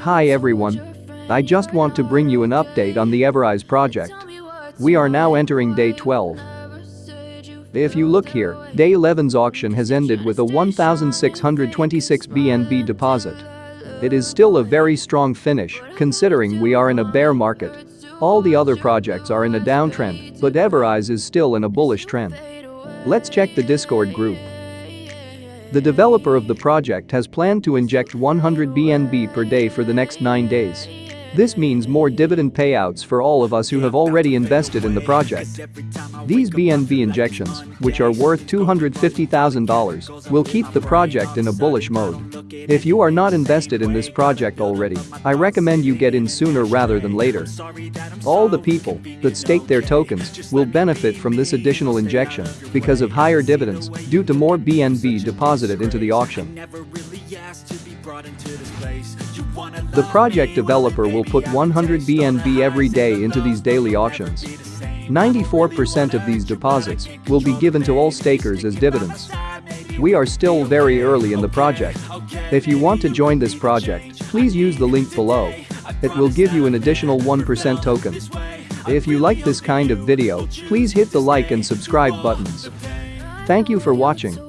Hi everyone. I just want to bring you an update on the Everise project. We are now entering day 12. If you look here, day 11's auction has ended with a 1,626 BNB deposit. It is still a very strong finish, considering we are in a bear market. All the other projects are in a downtrend, but Everise is still in a bullish trend. Let's check the Discord group. The developer of the project has planned to inject 100 BNB per day for the next 9 days. This means more dividend payouts for all of us who have already invested in the project. These BNB injections, which are worth $250,000, will keep the project in a bullish mode. If you are not invested in this project already, I recommend you get in sooner rather than later. All the people that stake their tokens will benefit from this additional injection because of higher dividends due to more BNB deposited into the auction. The project developer will put 100 BNB every day into these daily auctions. 94% of these deposits will be given to all stakers as dividends. We are still very early in the project. If you want to join this project, please use the link below. It will give you an additional 1% token. If you like this kind of video, please hit the like and subscribe buttons. Thank you for watching.